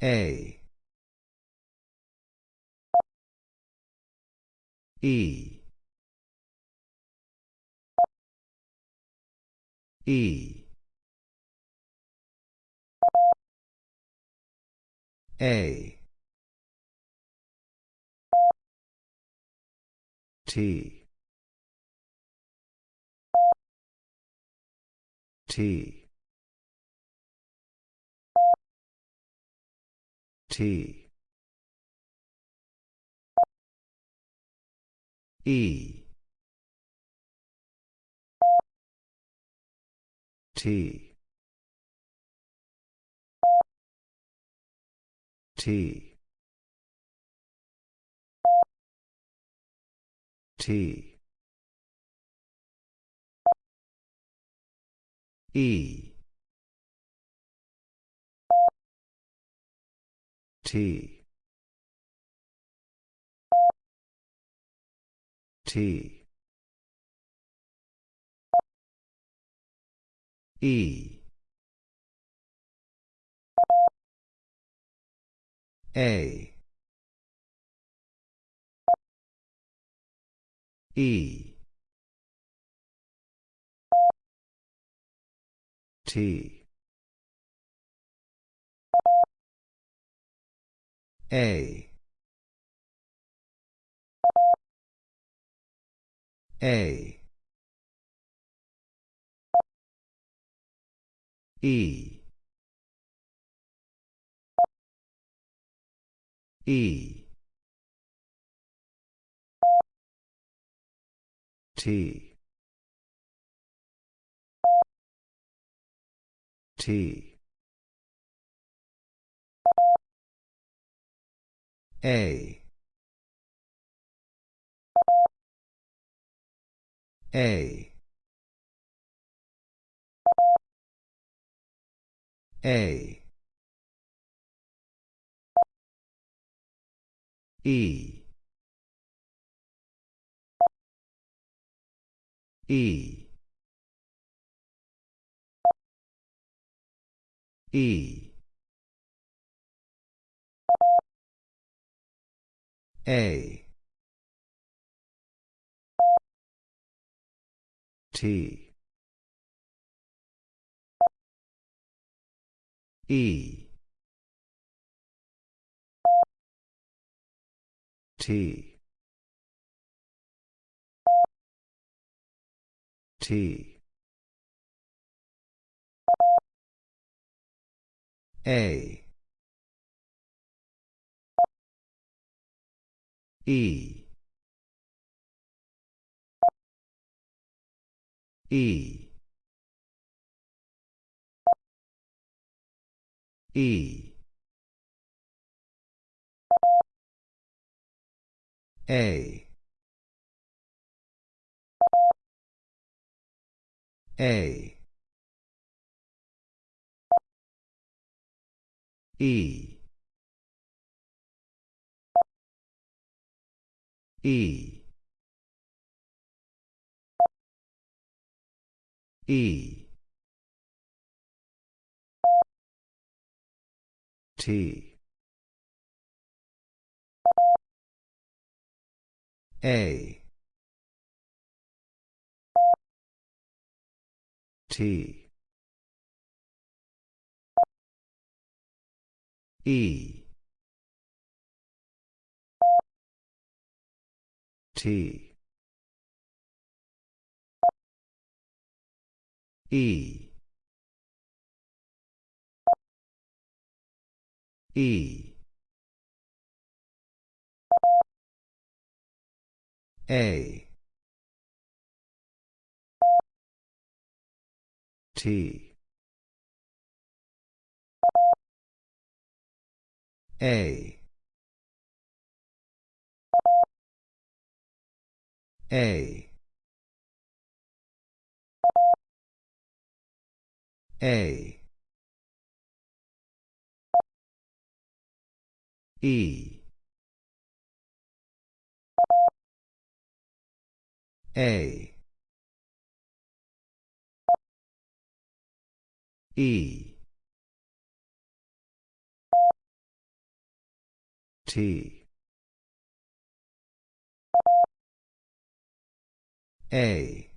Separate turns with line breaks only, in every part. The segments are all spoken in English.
A. E. E. A. T. T. T. E. T. T. T. E. T. T. E. A. E. T. A. A. E. E. T. T. A. A. A. E. E. E. A. T. E. T. T. A. E. E. E. A. A. E. E. E. T. A. T. E. T. E. E. A. T. A. A. A. E. A. E. T. A.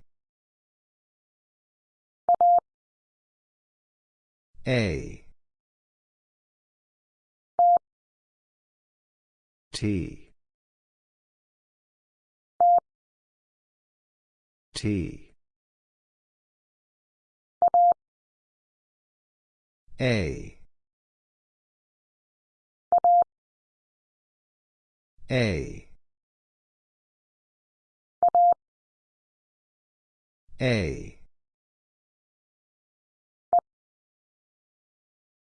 A. T. T. A. A. A.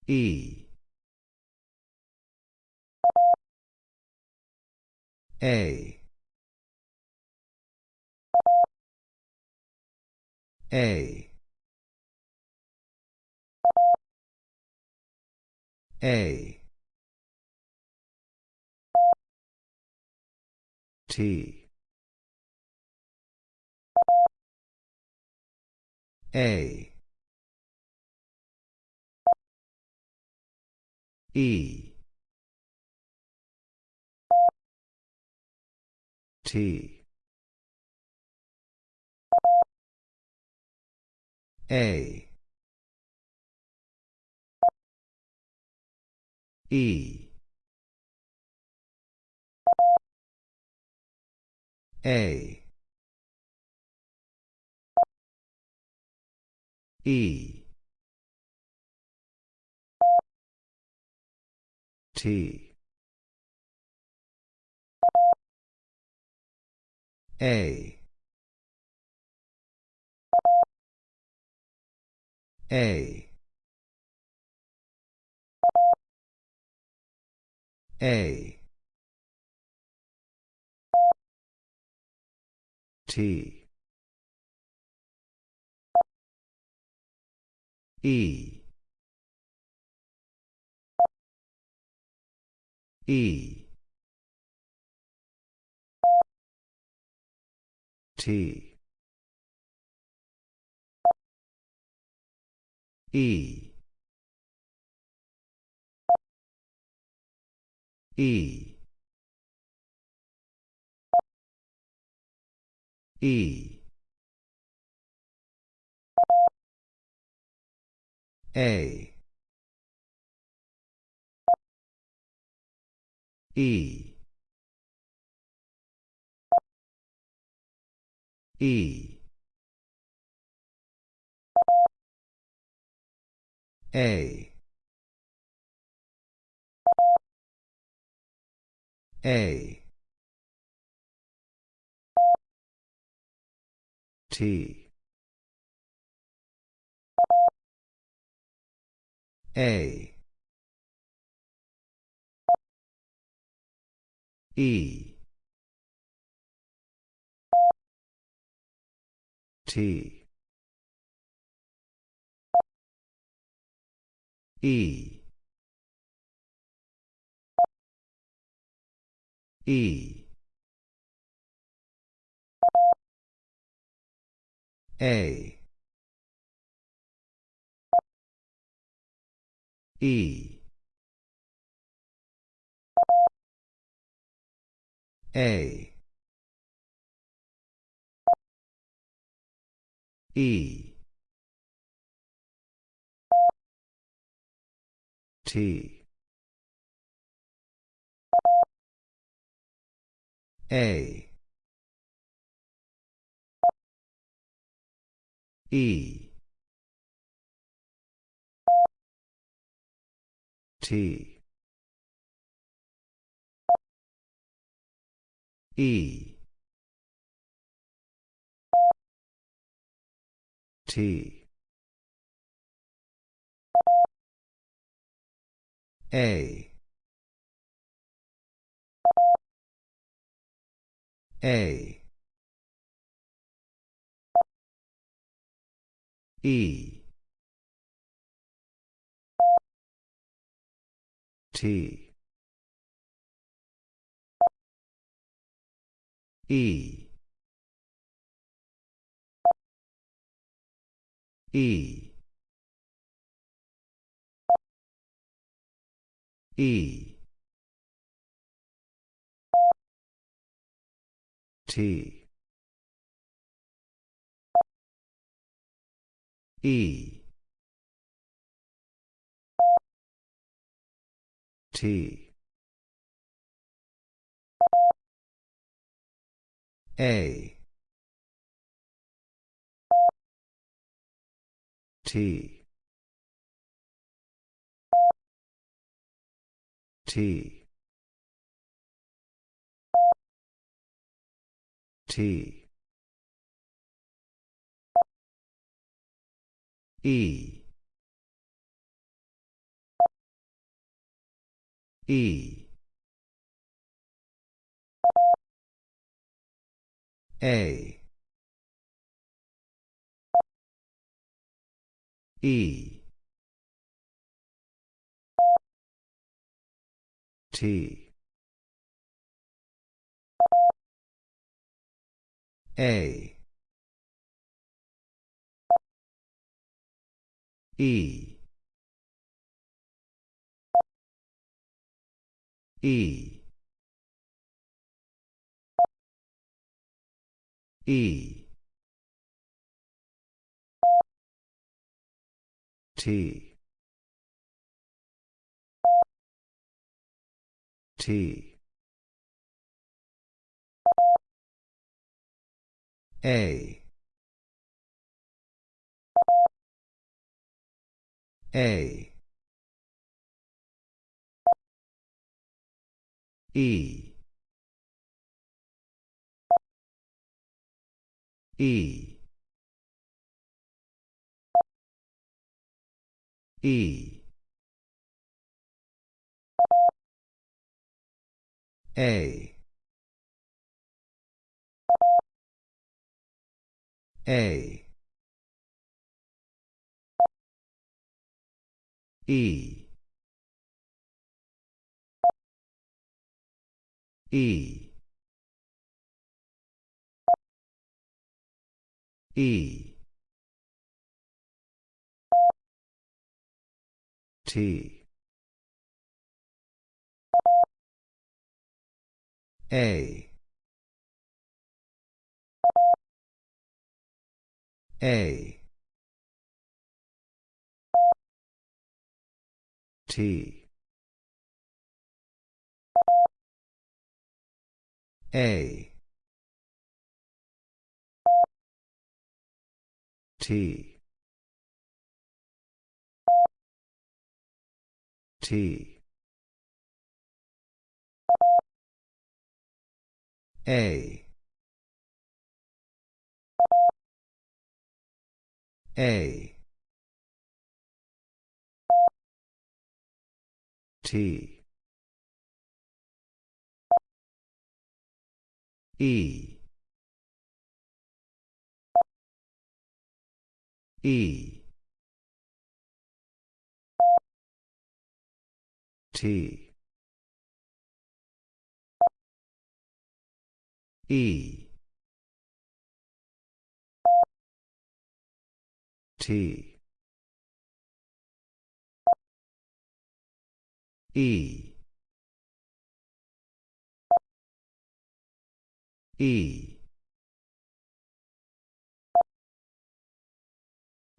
E. A. A. A. T. A. E. T. A. E. A. E. T. A. A. A. T. E. E. T. E. E. E. A. E. E. A. A. T. A. E. T. E. E. A. E. A. E. T. A. E. T. E. T. A. A. E. T. E. E. E. T. E. T. A. T. T. T. E. E. A. E. T. A. E. E. E. T. T. A. A. E. E. E. A. A. E. E. E. T. A. A. T. A. T. T. A. A. T. E. E. T. E. T. E. E.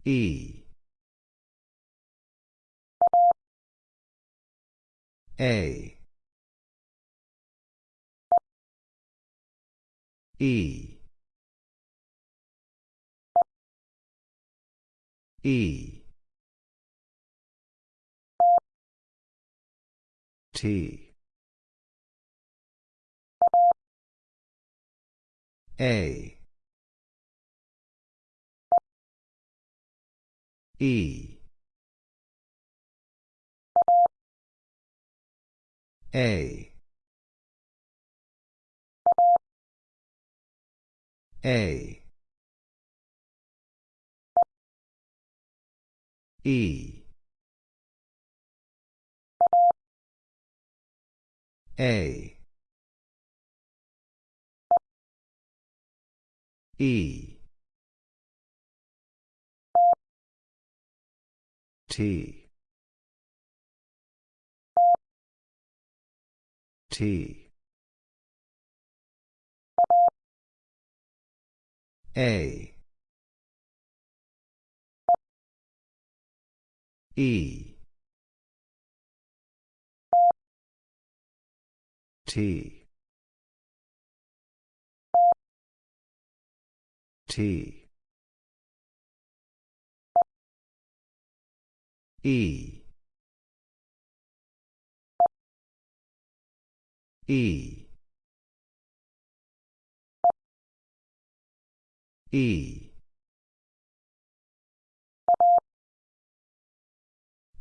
E. A. E. E. T. A. E. A. A. E. A. E. T. T. A. E. T. T. E. E. E.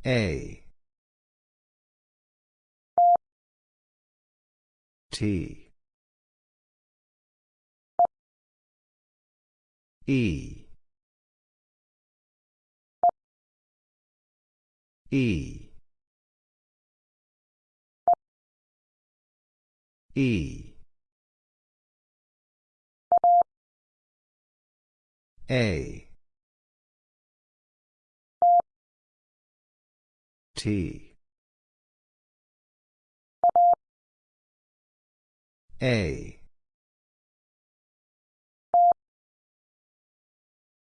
A. T. E. E. E. A. T. A.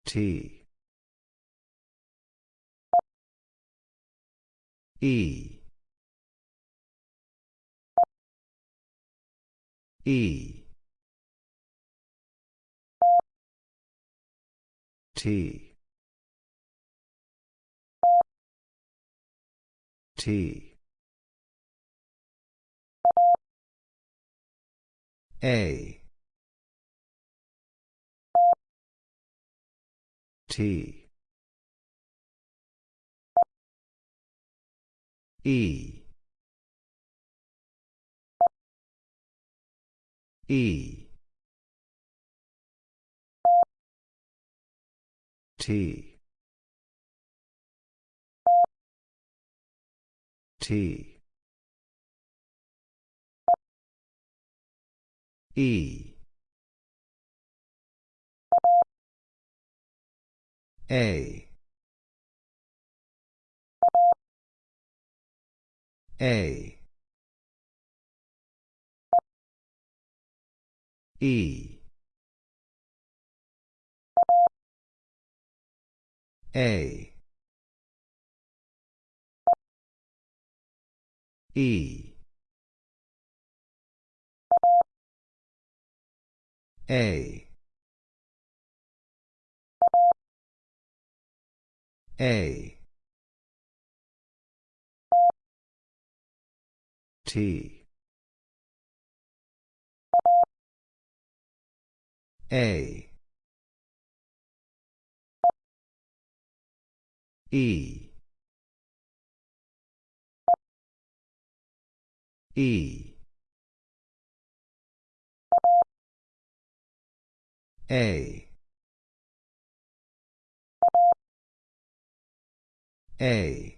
T. E. E. T. T. A. T. E. E. T. T. E. A. A. E. A. E. A. A. T. A. E. E. A. A.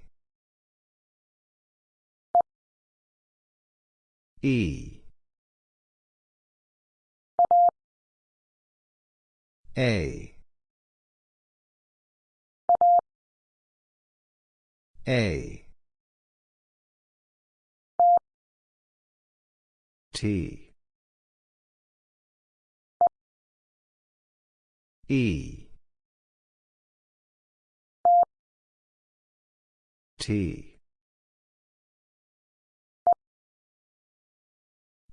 E. A. A. T. E. T.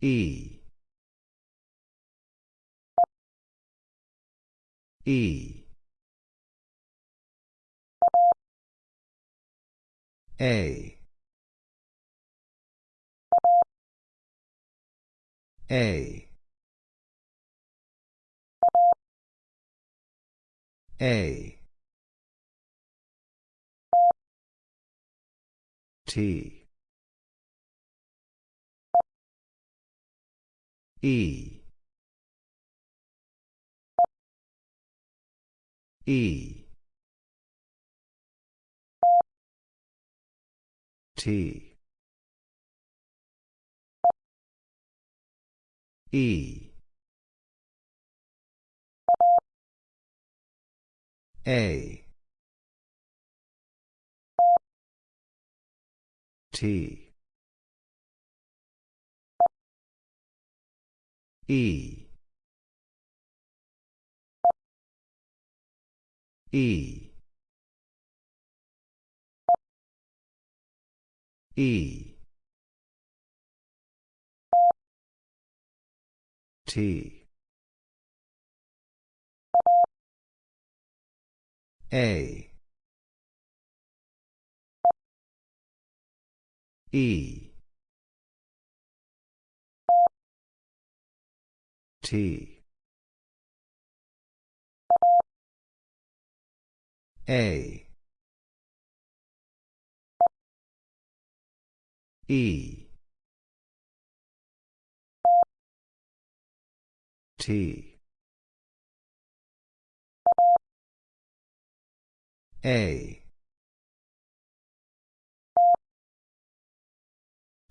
E. E. A. A. A. T. E. E. T. E. A. T. E. E. E. T. A. E. T. A. E. T. A.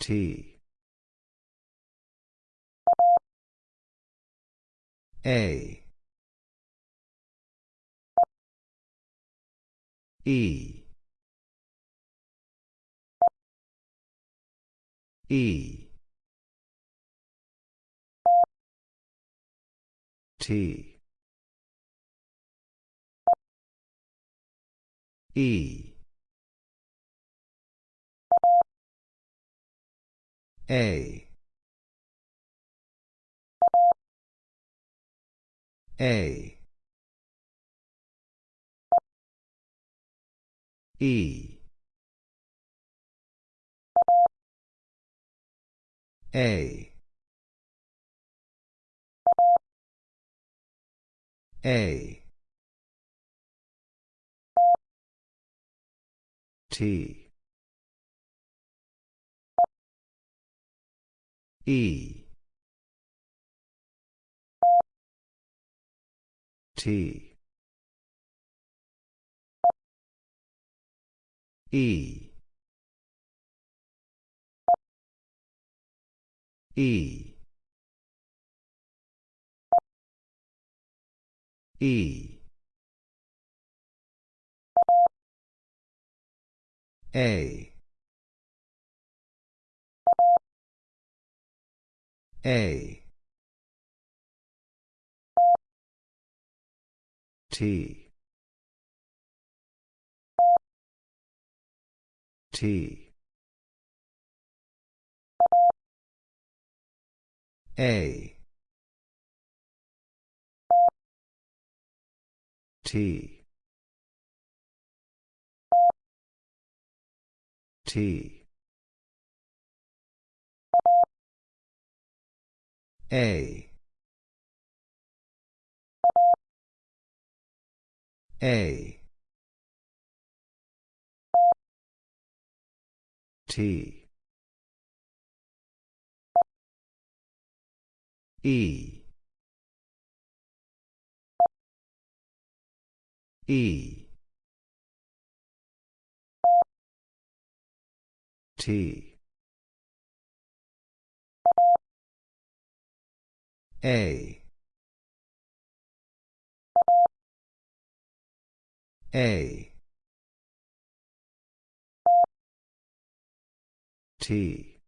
T. A. E. E. T. E. A. A. E. A. A. T. E. T. E. E. E. A. A. T. T. A. T. T. A. A. T. E. E. T. A. A. T.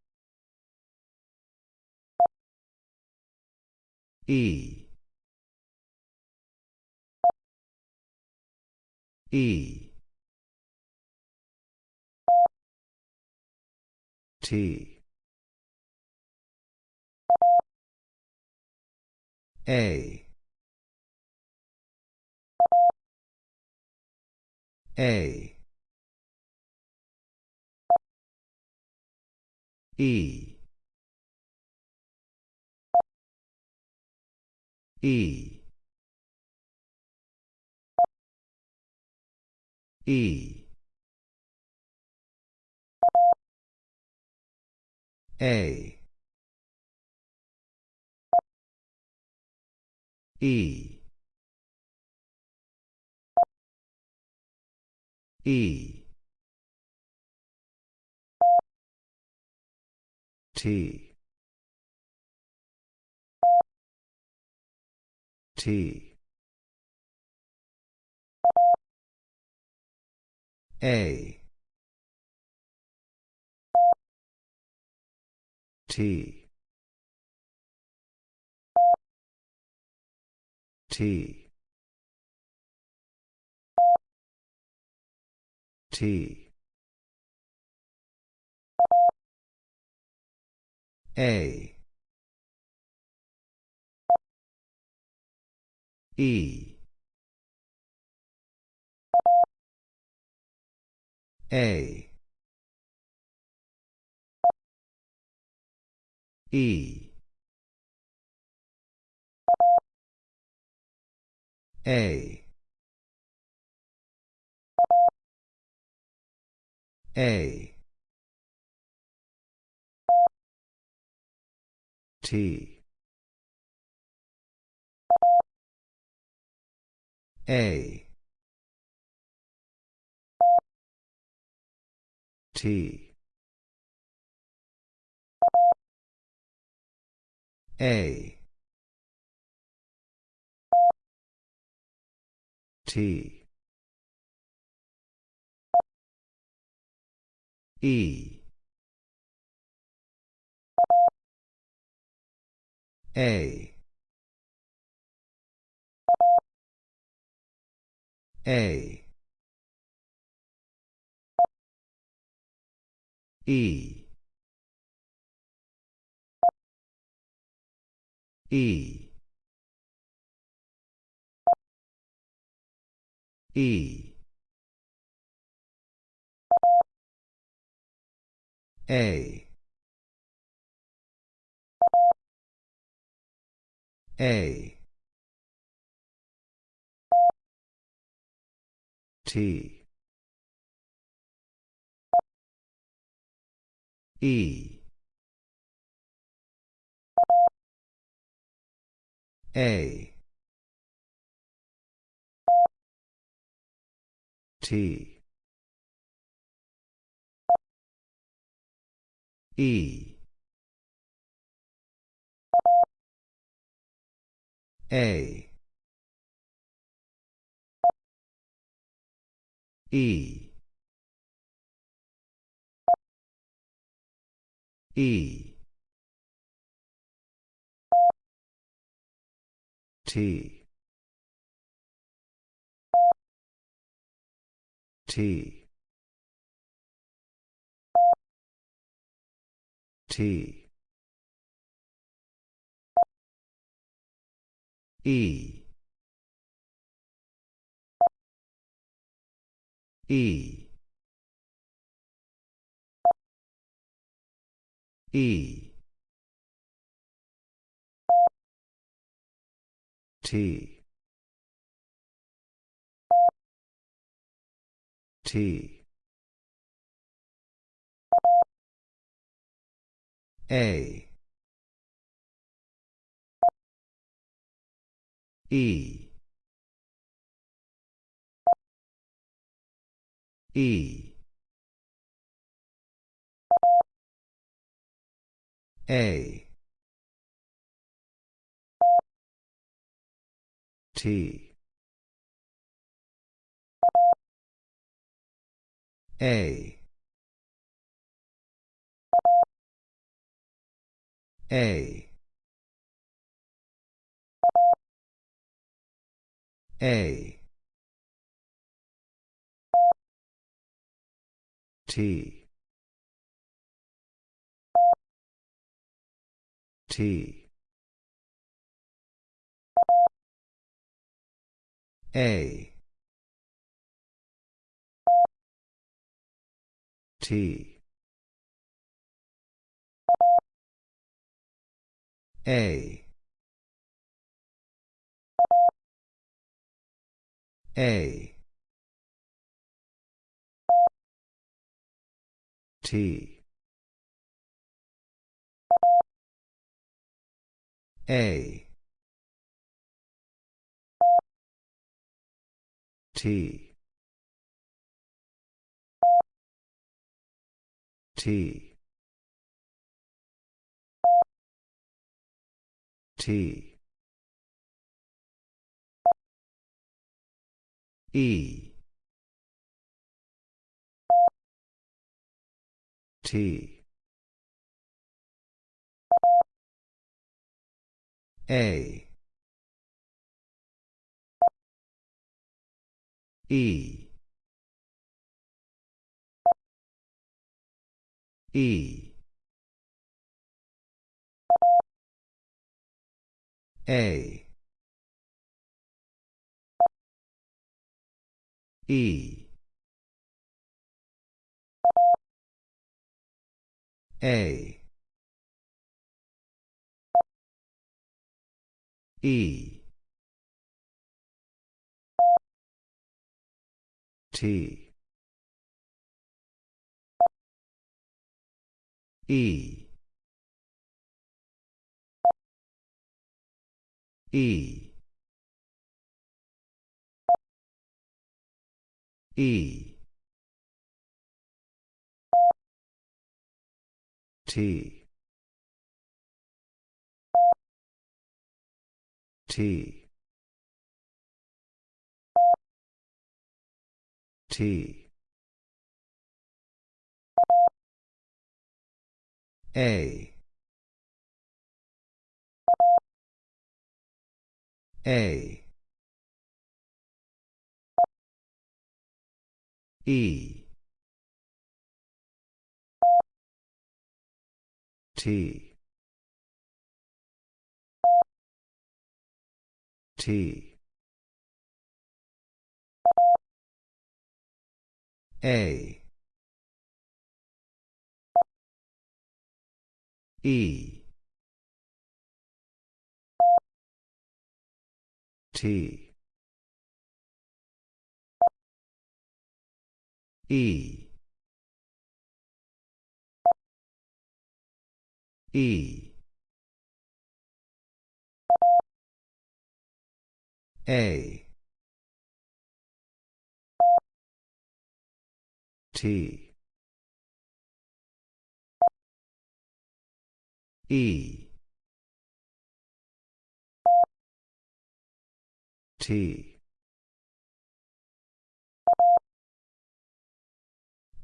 E. E. T. A. A. E. E. E. A. E. E. T. T. A. T. T. T. A. E. A. E A. A. T. A. T. A T. E. A. A. E. E E. A. A. T. E. A T. E. A. E. E. T T. T. E. E. E. T T. A. E. E. A. T A. A. A. T. T. A T. A. A. T. A. T T. T. E. T. A. E E. A. E. A. E. T. E. E. E. T. T. T. A. A. E. T. T. A. E. T. E. E. A. T. E. T.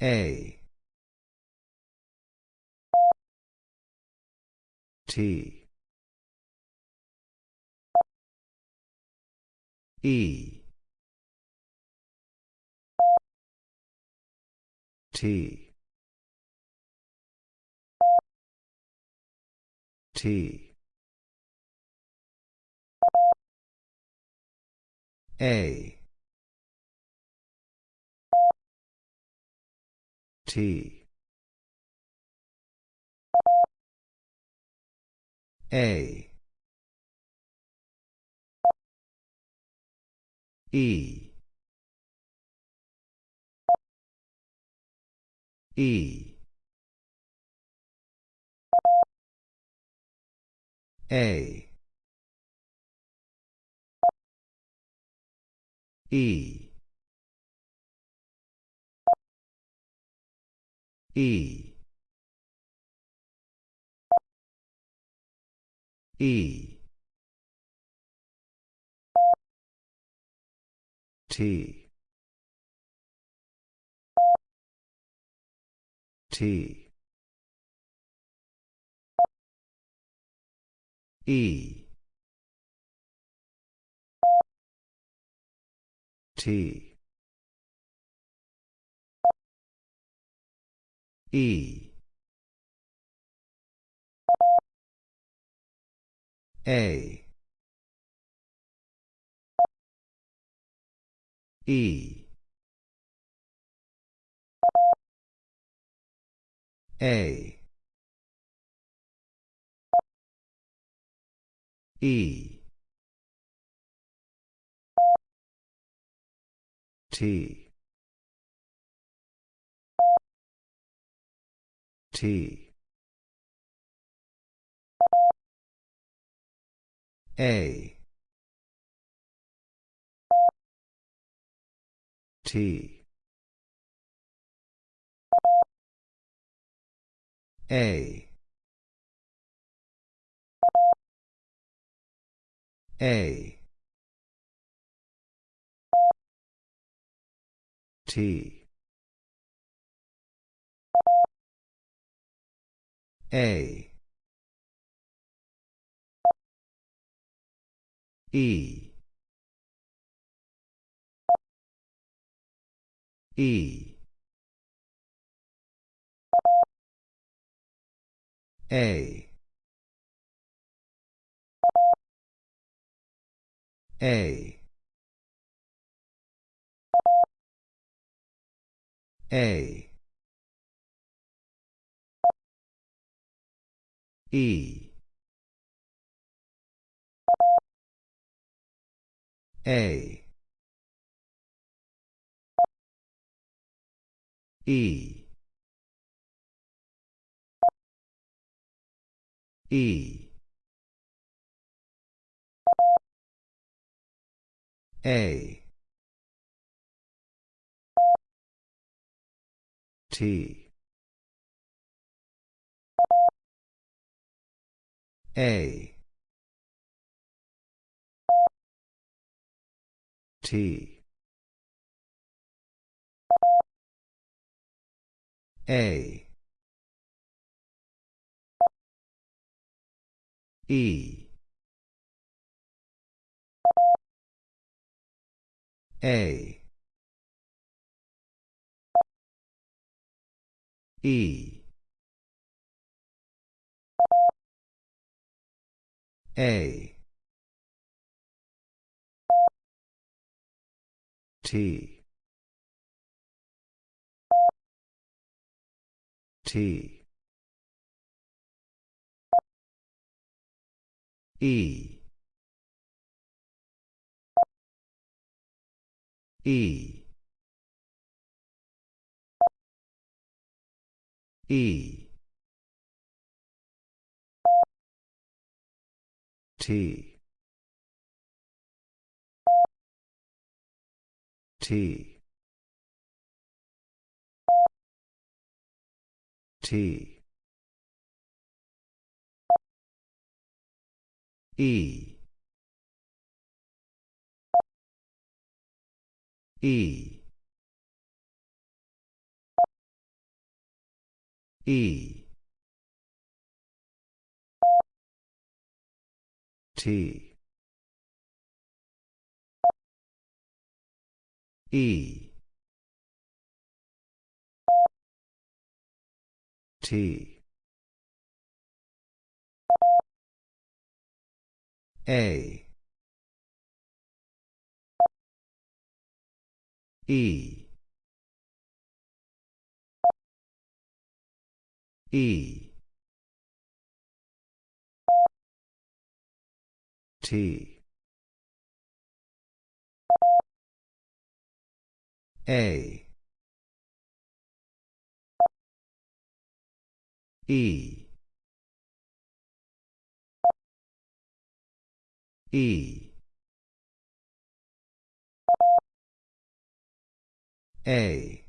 A. T. E. T. T. A. T. A. E. E. A. E. E. E. T. T. E. T. E. A. E. A. E. T. T. A. T. A. A. T. A. E. E. A. A. A. E. A. E. E. A. T. A. T. A. E. A. E. A. T. T. E. E. E. T. T. T. E. E. E. T. E. T. A. E. E. T. A. E. E. A.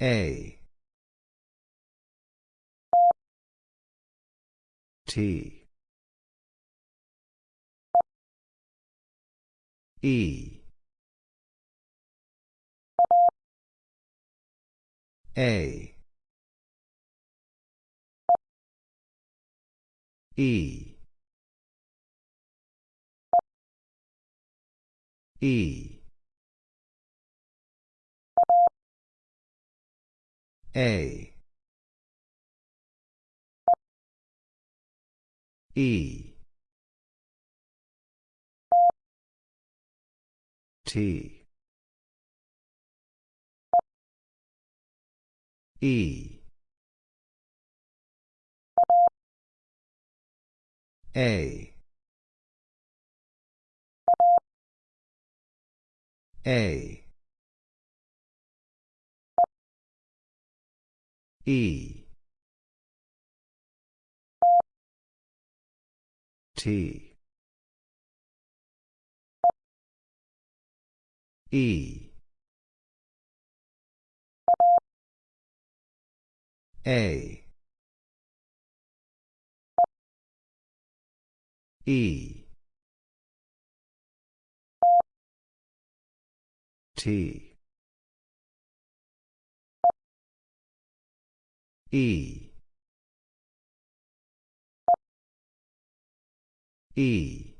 A. T. E. A. E. E. A. E. T. E. A. A. E. T. E. A. E. T. E. E.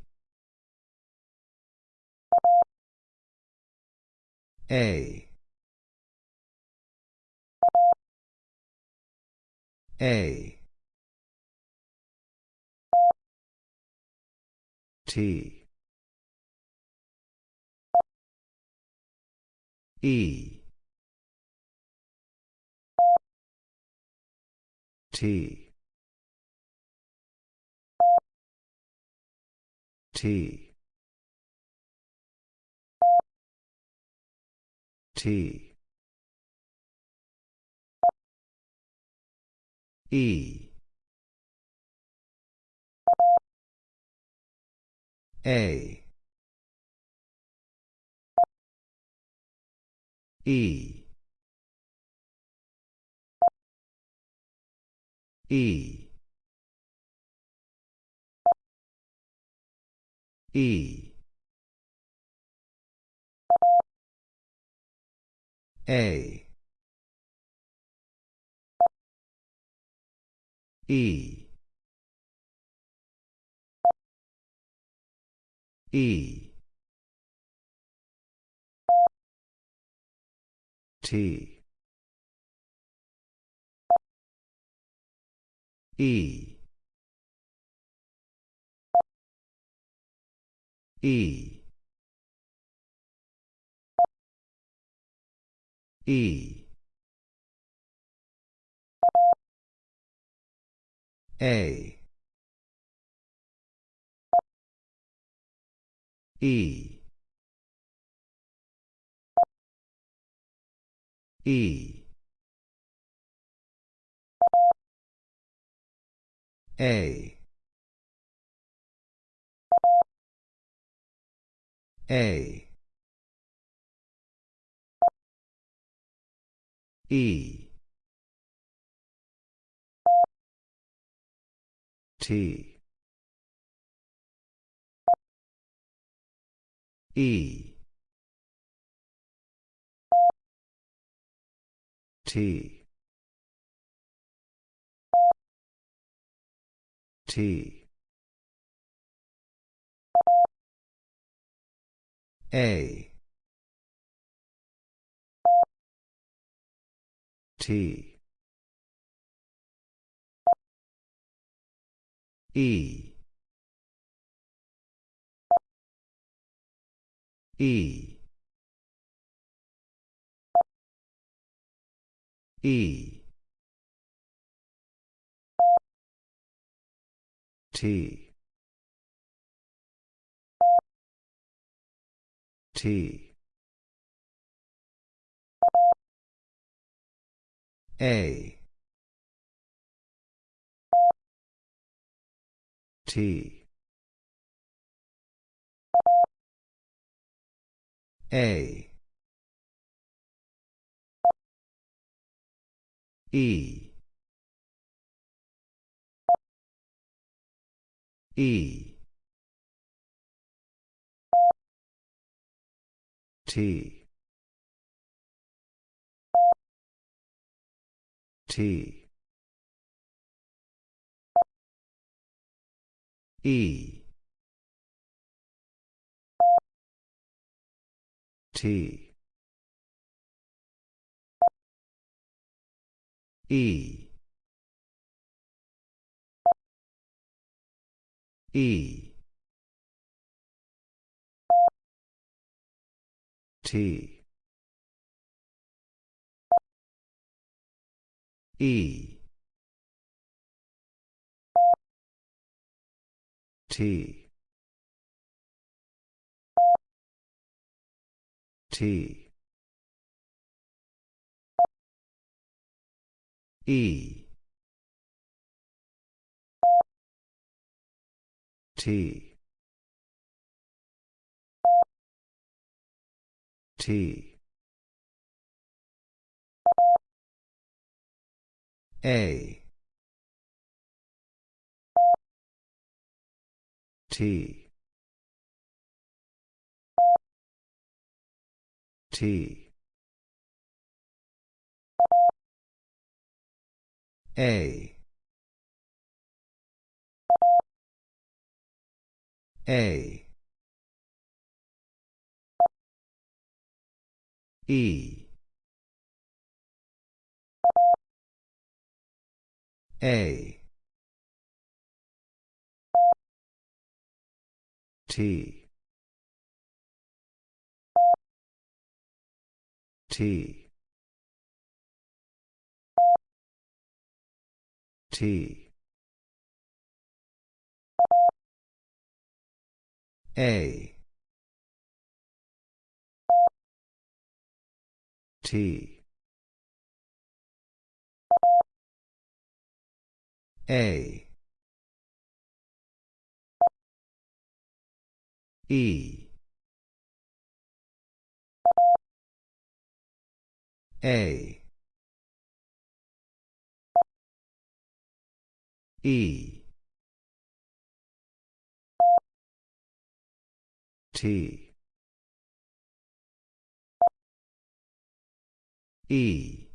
A. A. T. E. T. T. T. E. A. E. E. E. A. E. E. T. E. E. E. A. E. E. A. A. E. T. E. T. T. A. T. E. E. E. T. T. A. T. A. E. E. T. T. E. T. E. E. T. E. T. T. E. T. T. A. T. T. A. A. E. A. T. T. T. A. T. A. E. A. E. T. E.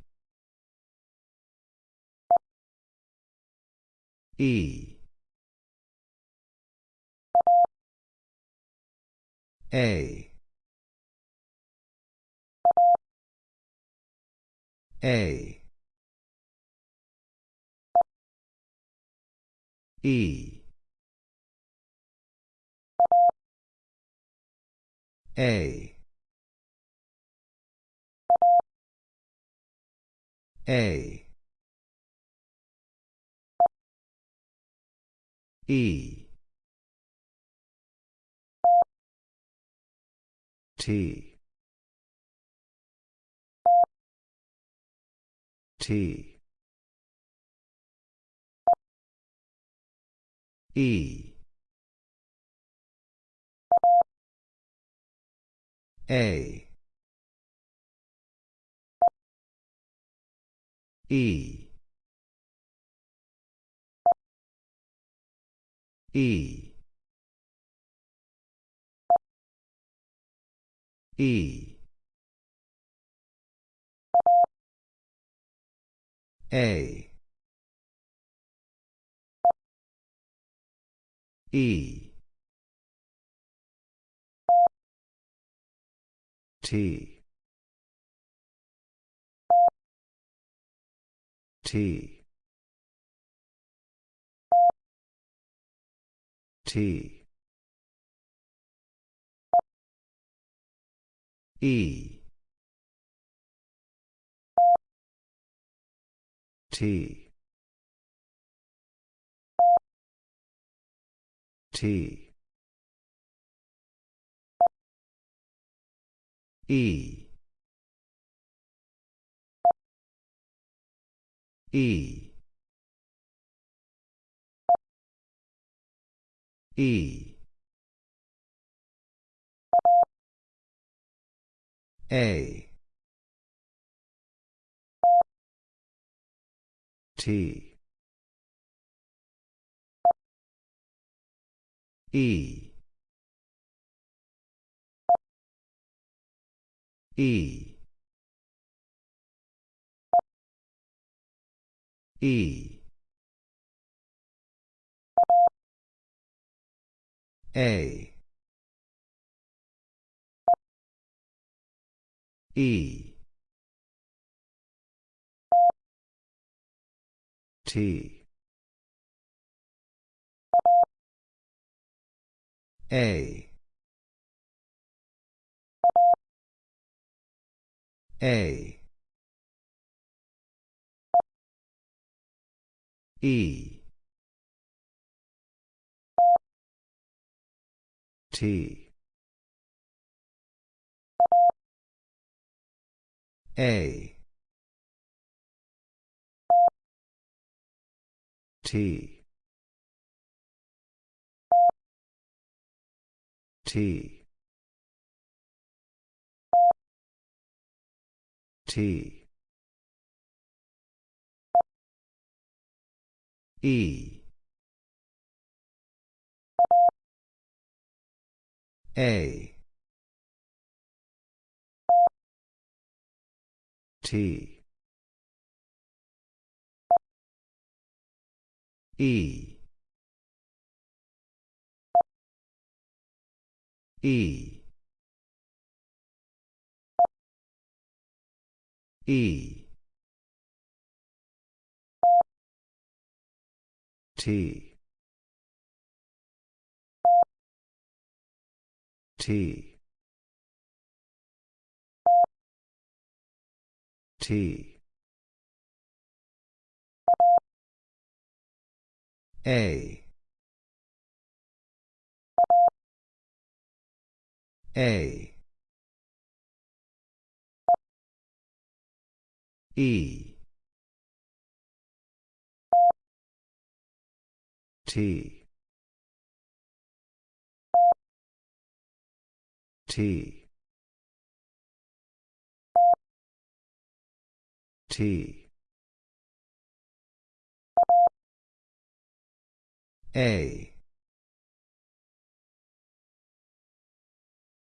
E. A. A. E. A. A. E. T. T. E. A. E. E. E. A. E. T. T. T. E. T. T. E. E. E. A. T. E. E. E. A. E. T. A. A. E. T. A. T. T. T. E. A. T. E. E. E. T. T. T. A. A. E. T. T. T. A.